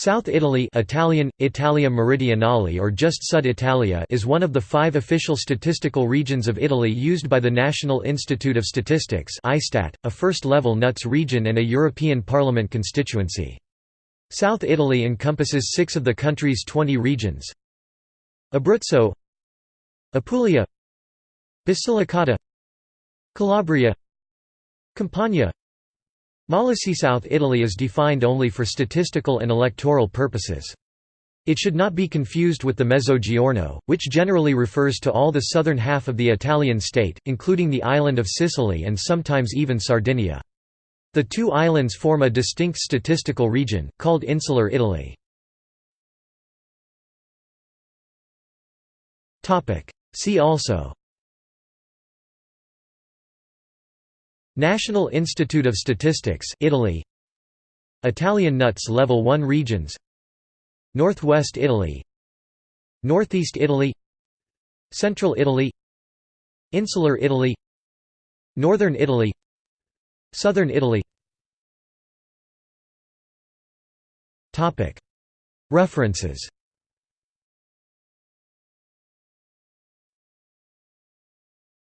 South Italy Italian, Italia Meridionale or just Sud Italia is one of the five official statistical regions of Italy used by the National Institute of Statistics a first-level NUTS region and a European Parliament constituency. South Italy encompasses six of the country's 20 regions Abruzzo Apulia Basilicata Calabria Campania Molise South Italy is defined only for statistical and electoral purposes. It should not be confused with the Mezzogiorno, which generally refers to all the southern half of the Italian state, including the island of Sicily and sometimes even Sardinia. The two islands form a distinct statistical region, called Insular Italy. See also National Institute of Statistics Italy. Italian NUTS Level 1 regions. Northwest Italy. Northeast Italy. Central Italy. Insular Italy. Northern Italy. Southern Italy. References